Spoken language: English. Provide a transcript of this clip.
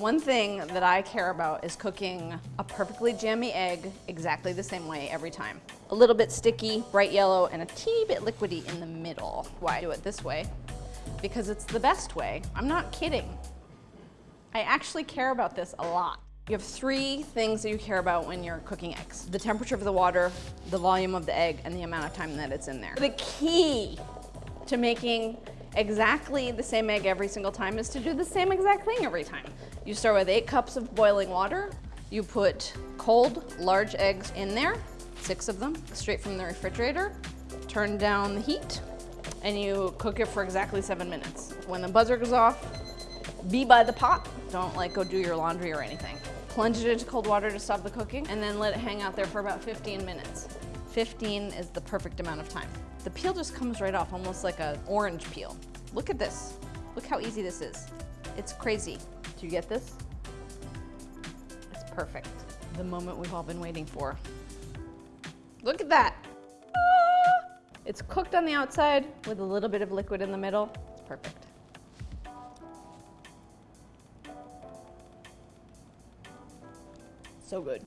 One thing that I care about is cooking a perfectly jammy egg exactly the same way every time. A little bit sticky, bright yellow, and a teeny bit liquidy in the middle. Why do it this way? Because it's the best way. I'm not kidding. I actually care about this a lot. You have three things that you care about when you're cooking eggs. The temperature of the water, the volume of the egg, and the amount of time that it's in there. The key to making exactly the same egg every single time is to do the same exact thing every time. You start with eight cups of boiling water. You put cold, large eggs in there, six of them, straight from the refrigerator. Turn down the heat, and you cook it for exactly seven minutes. When the buzzer goes off, be by the pot. Don't like go do your laundry or anything. Plunge it into cold water to stop the cooking and then let it hang out there for about 15 minutes. 15 is the perfect amount of time. The peel just comes right off, almost like an orange peel. Look at this. Look how easy this is. It's crazy. Do you get this? It's perfect. The moment we've all been waiting for. Look at that. Ah! It's cooked on the outside with a little bit of liquid in the middle. It's perfect. So good.